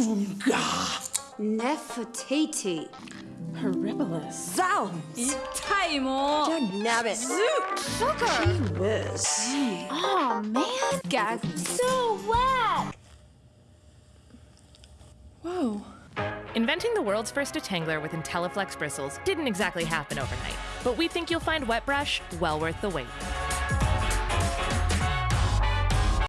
Oonga. Nefertiti. Horribilis. Zounds. 痛いもう Dagnabbit. Sugar. Whiz. Oh man Gag. So wet. Whoa. Inventing the world's first detangler with IntelliFlex bristles didn't exactly happen overnight, but we think you'll find Wet Brush well worth the wait.